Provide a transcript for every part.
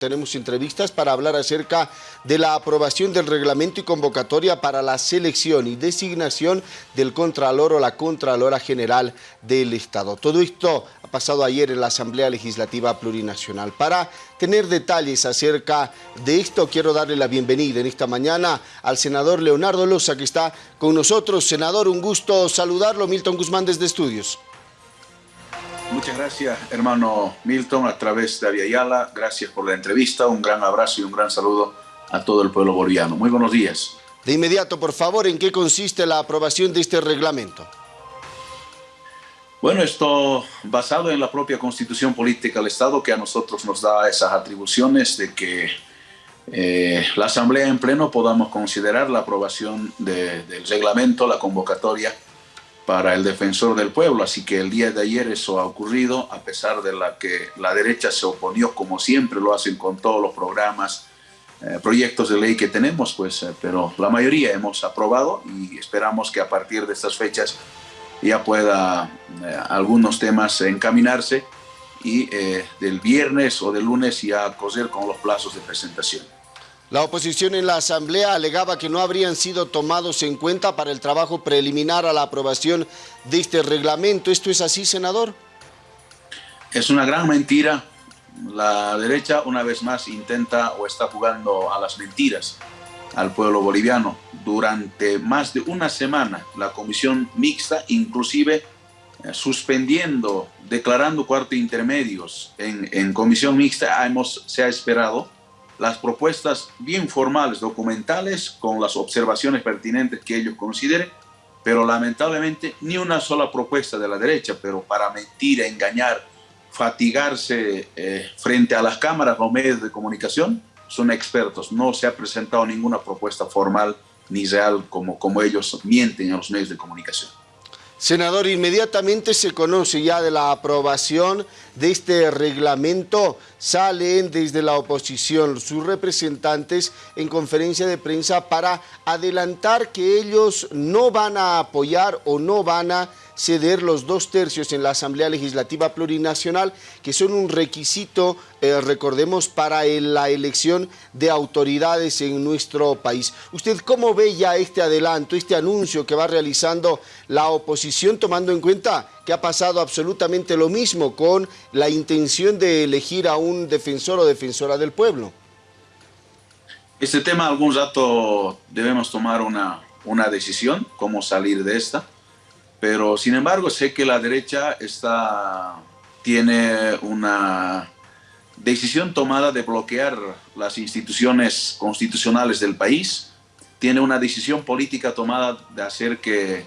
Tenemos entrevistas para hablar acerca de la aprobación del reglamento y convocatoria para la selección y designación del Contralor o la Contralora General del Estado. Todo esto ha pasado ayer en la Asamblea Legislativa Plurinacional. Para tener detalles acerca de esto, quiero darle la bienvenida en esta mañana al senador Leonardo Loza, que está con nosotros. Senador, un gusto saludarlo. Milton Guzmán desde Estudios. Muchas gracias, hermano Milton, a través de Aviala. Gracias por la entrevista. Un gran abrazo y un gran saludo a todo el pueblo boliviano. Muy buenos días. De inmediato, por favor, ¿en qué consiste la aprobación de este reglamento? Bueno, esto basado en la propia Constitución Política del Estado que a nosotros nos da esas atribuciones de que eh, la Asamblea en pleno podamos considerar la aprobación del reglamento, la convocatoria para el defensor del pueblo. Así que el día de ayer eso ha ocurrido, a pesar de la que la derecha se oponió, como siempre lo hacen con todos los programas, eh, proyectos de ley que tenemos, pues, eh, pero la mayoría hemos aprobado y esperamos que a partir de estas fechas ya pueda eh, algunos temas encaminarse y del viernes o del lunes ya coser con los plazos de presentación. La oposición en la Asamblea alegaba que no habrían sido tomados en cuenta para el trabajo preliminar a la aprobación de este reglamento. ¿Esto es así, senador? Es una gran mentira. La derecha una vez más intenta o está jugando a las mentiras al pueblo boliviano. Durante más de una semana la comisión mixta, inclusive eh, suspendiendo, declarando cuartos intermedios en, en comisión mixta, hemos, se ha esperado las propuestas bien formales, documentales, con las observaciones pertinentes que ellos consideren, pero lamentablemente ni una sola propuesta de la derecha, pero para mentir, engañar, fatigarse eh, frente a las cámaras o medios de comunicación, son expertos. No se ha presentado ninguna propuesta formal ni real como, como ellos mienten a los medios de comunicación. Senador, inmediatamente se conoce ya de la aprobación de este reglamento. Salen desde la oposición sus representantes en conferencia de prensa para adelantar que ellos no van a apoyar o no van a ceder los dos tercios en la Asamblea Legislativa Plurinacional, que son un requisito, eh, recordemos, para la elección de autoridades en nuestro país. ¿Usted cómo ve ya este adelanto, este anuncio que va realizando la oposición, tomando en cuenta que ha pasado absolutamente lo mismo con la intención de elegir a un defensor o defensora del pueblo? Este tema algún rato debemos tomar una, una decisión, cómo salir de esta. Pero sin embargo sé que la derecha está, tiene una decisión tomada de bloquear las instituciones constitucionales del país, tiene una decisión política tomada de hacer que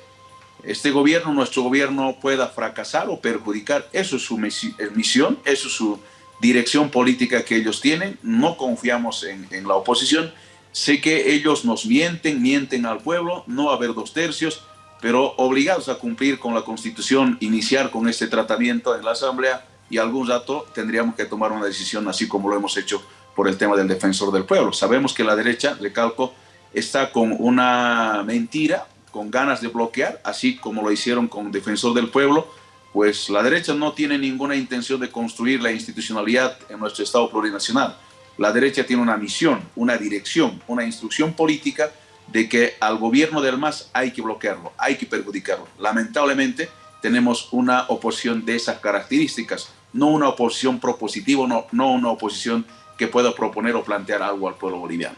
este gobierno, nuestro gobierno, pueda fracasar o perjudicar. Eso es su misión, eso es su dirección política que ellos tienen. No confiamos en, en la oposición. Sé que ellos nos mienten, mienten al pueblo, no va a haber dos tercios pero obligados a cumplir con la Constitución, iniciar con este tratamiento en la Asamblea y algún rato tendríamos que tomar una decisión así como lo hemos hecho por el tema del defensor del pueblo. Sabemos que la derecha, recalco, está con una mentira, con ganas de bloquear, así como lo hicieron con defensor del pueblo, pues la derecha no tiene ninguna intención de construir la institucionalidad en nuestro Estado plurinacional. La derecha tiene una misión, una dirección, una instrucción política de que al gobierno del MAS hay que bloquearlo, hay que perjudicarlo. Lamentablemente tenemos una oposición de esas características, no una oposición propositiva, no, no una oposición que pueda proponer o plantear algo al pueblo boliviano.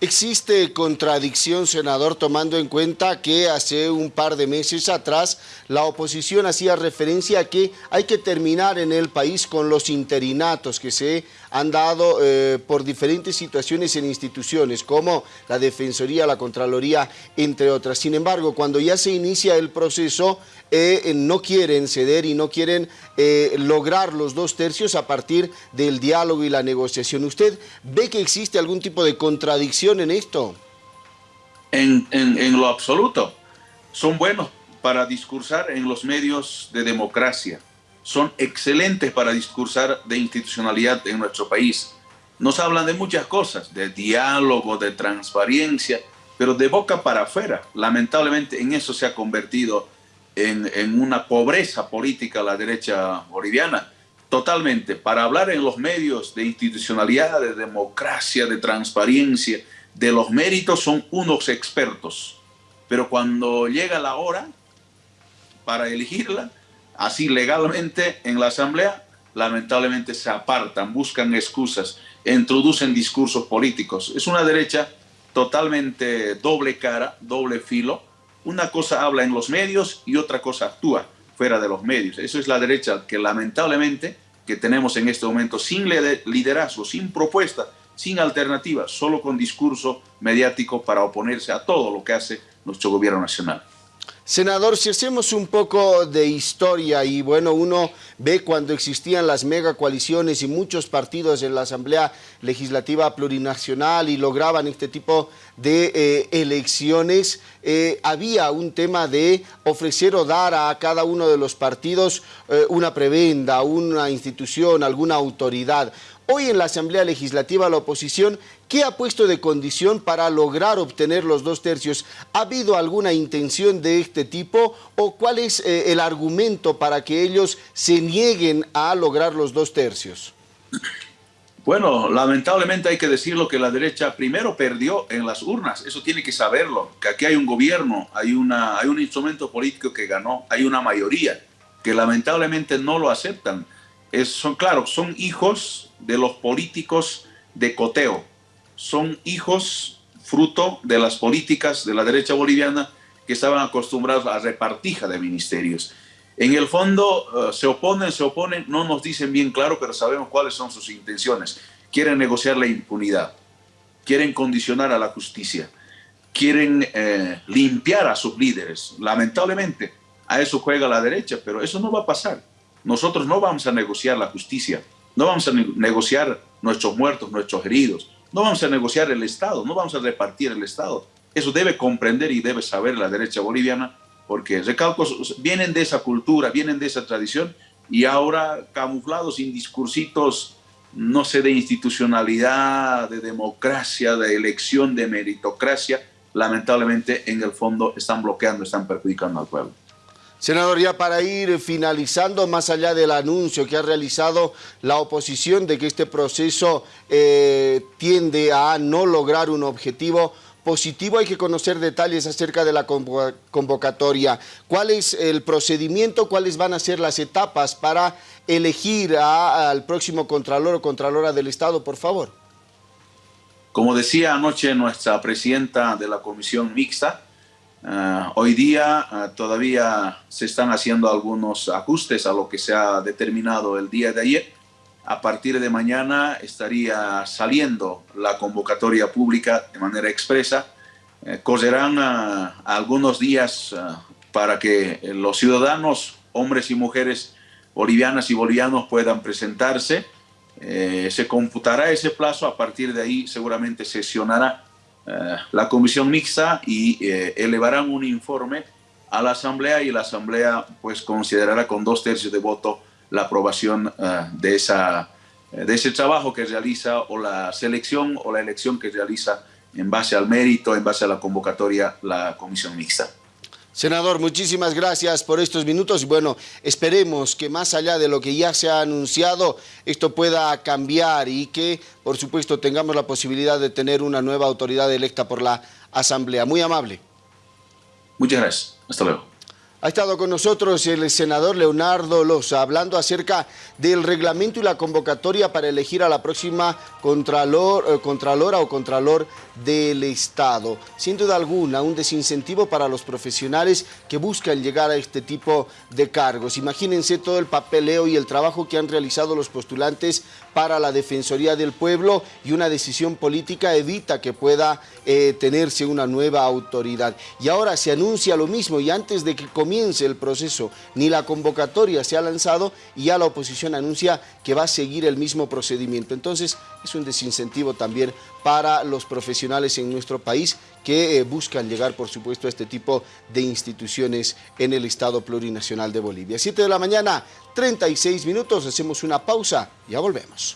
¿Existe contradicción, senador, tomando en cuenta que hace un par de meses atrás la oposición hacía referencia a que hay que terminar en el país con los interinatos que se han dado eh, por diferentes situaciones en instituciones como la Defensoría, la Contraloría, entre otras. Sin embargo, cuando ya se inicia el proceso, eh, no quieren ceder y no quieren eh, lograr los dos tercios a partir del diálogo y la negociación. ¿Usted ve que existe algún tipo de contradicción en esto? En, en lo absoluto. Son buenos para discursar en los medios de democracia son excelentes para discursar de institucionalidad en nuestro país. Nos hablan de muchas cosas, de diálogo, de transparencia, pero de boca para afuera. Lamentablemente en eso se ha convertido en, una pobreza política la derecha boliviana. totalmente. Para hablar en los medios de institucionalidad, de democracia, de transparencia, de los méritos, son unos expertos. Pero cuando llega la hora para elegirla, así legalmente en la Asamblea, lamentablemente se apartan, buscan excusas, introducen discursos políticos. Es una derecha totalmente doble cara, doble filo. Una cosa habla en los medios y otra cosa actúa fuera de los medios. Eso es la derecha que lamentablemente que tenemos en este momento sin liderazgo, sin propuesta, sin alternativa, solo con discurso mediático para oponerse a todo lo que hace nuestro gobierno nacional. Senador, si hacemos un poco de historia y bueno, uno ve cuando existían las mega coaliciones y muchos partidos en la Asamblea Legislativa Plurinacional y lograban este tipo de eh, elecciones, eh, había un tema de ofrecer o dar a cada uno de los partidos eh, una prebenda, una institución, alguna autoridad. Hoy en la Asamblea Legislativa la oposición, ¿qué ha puesto de condición para lograr obtener los dos tercios? ¿Ha habido alguna intención de este tipo o cuál es eh, el argumento para que ellos se nieguen a lograr los dos tercios? Bueno, lamentablemente hay que decirlo que la derecha primero perdió en las urnas, eso tiene que saberlo, que aquí hay un gobierno, hay, un instrumento político que ganó, hay una mayoría que lamentablemente no lo aceptan son, claro, son hijos de los políticos de coteo, son hijos fruto de las políticas de la derecha boliviana que estaban acostumbrados a repartija de ministerios. En el fondo eh, se oponen, se oponen, no nos dicen bien claro, pero sabemos cuáles son sus intenciones. Quieren negociar la impunidad, quieren condicionar a la justicia, quieren eh, limpiar a sus líderes. Lamentablemente, a eso juega la derecha, pero eso no va a pasar. Nosotros no vamos a negociar la justicia, no vamos a negociar nuestros muertos, nuestros heridos, no vamos a negociar el Estado, no vamos a repartir el Estado. Eso debe comprender y debe saber la derecha boliviana, porque recalcos vienen de esa cultura, vienen de esa tradición, y ahora camuflados en discursitos, no sé, de institucionalidad, de democracia, de elección, de meritocracia, lamentablemente en el fondo están bloqueando, están perjudicando al pueblo. Senador, ya para ir finalizando, más allá del anuncio que ha realizado la oposición de que este proceso eh, tiende a no lograr un objetivo positivo, hay que conocer detalles acerca de la convocatoria. ¿Cuál es el procedimiento? ¿Cuáles van a ser las etapas para elegir al próximo Contralor o Contralora del Estado, por favor? Como decía anoche nuestra presidenta de la Comisión Mixta, Ah, hoy día ah, todavía se están haciendo algunos ajustes a lo que se ha determinado el día de ayer. A partir de mañana estaría saliendo la convocatoria pública de manera expresa. Eh, correrán ah, algunos días para que los ciudadanos, hombres y mujeres bolivianas y bolivianos puedan presentarse. Eh, se computará ese plazo, a partir de ahí seguramente sesionará eh, la comisión mixta y eh, elevarán un informe a la asamblea y la asamblea pues considerará con dos tercios de voto la aprobación eh, de, esa, de ese trabajo que realiza o la selección o la elección que realiza en base al mérito, en base a la convocatoria la comisión mixta. Senador, muchísimas gracias por estos minutos y bueno, esperemos que más allá de lo que ya se ha anunciado, esto pueda cambiar y que, por supuesto, tengamos la posibilidad de tener una nueva autoridad electa por la Asamblea. Muy amable. Muchas gracias. Hasta luego. Ha estado con nosotros el senador Leonardo Loza hablando acerca del reglamento y la convocatoria para elegir a la próxima contralor, eh, contralora o contralor del Estado. Sin duda alguna, un desincentivo para los profesionales que buscan llegar a este tipo de cargos. Imagínense todo el papeleo y el trabajo que han realizado los postulantes para la Defensoría del Pueblo y una decisión política evita que pueda eh, tenerse una nueva autoridad. Y ahora se anuncia lo mismo y antes de que comience el proceso ni la convocatoria se ha lanzado y ya la oposición anuncia que va a seguir el mismo procedimiento. Entonces es un desincentivo también para los profesionales en nuestro país que eh, buscan llegar, por supuesto, a este tipo de instituciones en el Estado Plurinacional de Bolivia. 7 de la mañana, 36 minutos, hacemos una pausa, ya volvemos.